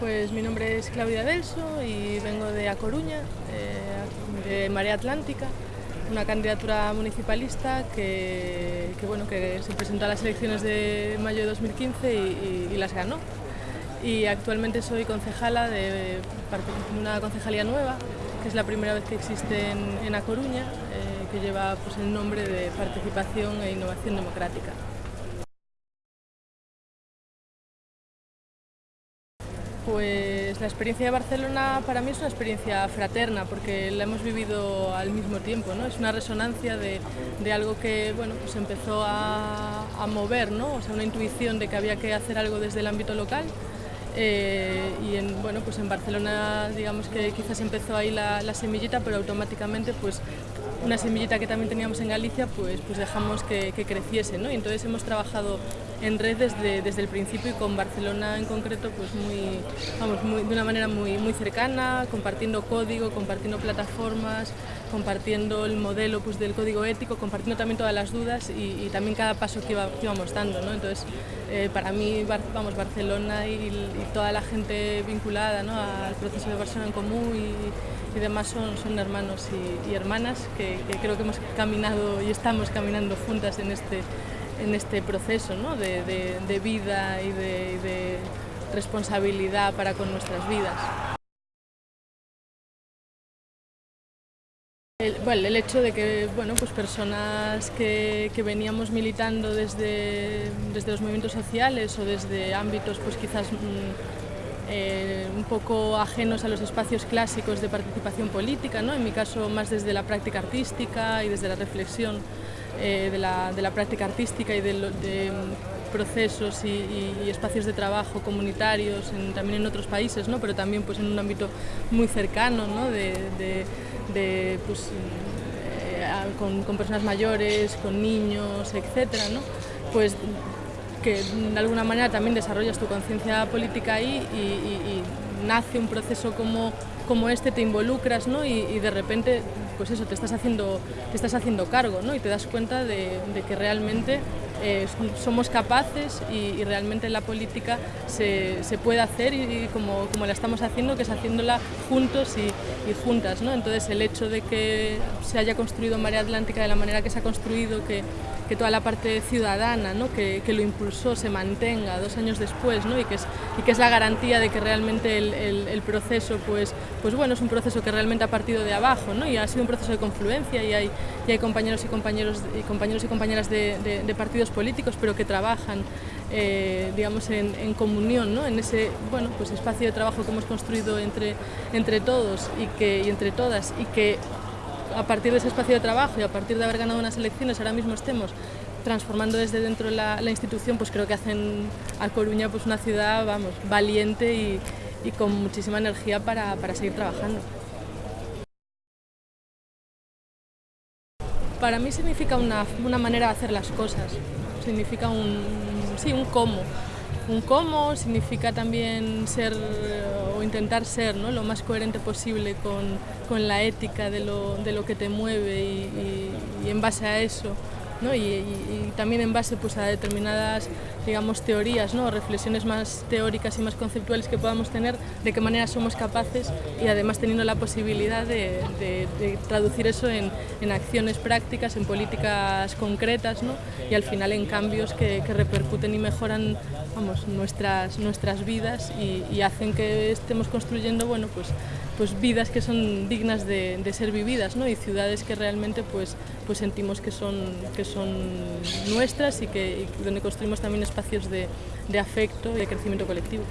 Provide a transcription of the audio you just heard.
Pues mi nombre es Claudia Delso y vengo de A Coruña, eh, de Marea Atlántica, una candidatura municipalista que, bueno, que se presentó a las elecciones de mayo de 2015 y, las ganó. Y actualmente soy concejala de, una concejalía nueva, que es la primera vez que existe en, A Coruña, eh, que lleva pues, el nombre de Participación e Innovación Democrática. Pues la experiencia de Barcelona para mí es una experiencia fraterna porque la hemos vivido al mismo tiempo, ¿no? es una resonancia de, algo que bueno, pues empezó a, mover, ¿no? o sea, una intuición de que había que hacer algo desde el ámbito local eh, y en, bueno, pues en Barcelona digamos que quizás empezó ahí la, semillita pero automáticamente pues una semillita que también teníamos en Galicia pues, pues dejamos que, que creciese ¿no? y entonces hemos trabajado en red desde, desde el principio y con Barcelona en concreto pues muy, vamos, de una manera muy, muy cercana, compartiendo código, compartiendo plataformas, compartiendo el modelo pues, del código ético, compartiendo también todas las dudas y, también cada paso que, íbamos dando. ¿no? Entonces, eh, para mí, vamos, Barcelona y, toda la gente vinculada ¿no? al proceso de Barcelona en Común y, demás son, son hermanos y, hermanas que, creo que hemos caminado y estamos caminando juntas en este en este proceso ¿no? de, de, vida y de, de, responsabilidad para con nuestras vidas. El, bueno, el hecho de que bueno, pues personas que, que veníamos militando desde, desde, los movimientos sociales o desde ámbitos pues quizás mm, eh, un poco ajenos a los espacios clásicos de participación política, ¿no? en mi caso más desde la práctica artística y desde la reflexión, eh, de, la, de, la, práctica artística y de, de mm, procesos y, espacios de trabajo comunitarios también en otros países, ¿no? pero también pues, en un ámbito muy cercano ¿no? de, pues, eh, con, con, personas mayores, con niños, etc. ¿no? Pues que de alguna manera también desarrollas tu conciencia política ahí y, nace un proceso como, como este, te involucras ¿no? y de repente pues eso, te estás haciendo, te estás haciendo cargo ¿no? y te das cuenta de, que realmente eh, somos capaces y, realmente la política se, se puede hacer y, como, como, la estamos haciendo, que es haciéndola juntos y, juntas. ¿no? Entonces el hecho de que se haya construido Marea Atlántica de la manera que se ha construido, que, que toda la parte ciudadana ¿no? que, que, lo impulsó se mantenga dos años después ¿no? y, que es, y que es la garantía de que realmente el, el, proceso pues, pues bueno, es un proceso que realmente ha partido de abajo ¿no? y ha sido un proceso de confluencia y hay, y hay compañeros y compañeros y compañeros y compañeras de, de, partidos políticos pero que trabajan eh, digamos en, en comunión ¿no? en ese bueno, pues espacio de trabajo que hemos construido entre, entre todos y, que, y entre todas y que a partir de ese espacio de trabajo y a partir de haber ganado unas elecciones ahora mismo estemos transformando desde dentro la, la institución, pues creo que hacen a Coruña pues una ciudad, vamos, valiente y, con muchísima energía para, para seguir trabajando. Para mí significa una, una manera de hacer las cosas, significa un, sí, un cómo. Un cómo significa también ser o intentar ser ¿no? lo más coherente posible con, con la ética de lo, de lo, que te mueve y, y en base a eso y, también en base pues, a determinadas digamos, teorías, ¿no? reflexiones más teóricas y más conceptuales que podamos tener, de qué manera somos capaces y además teniendo la posibilidad de, traducir eso en, acciones prácticas, en políticas concretas ¿no? y al final en cambios que, que repercuten y mejoran vamos, nuestras, nuestras vidas y, y, hacen que estemos construyendo bueno, pues, pues vidas que son dignas de, de ser vividas ¿no? y ciudades que realmente pues, pues sentimos que son, que son nuestras y que donde construimos también espacios de afecto y de crecimiento colectivo.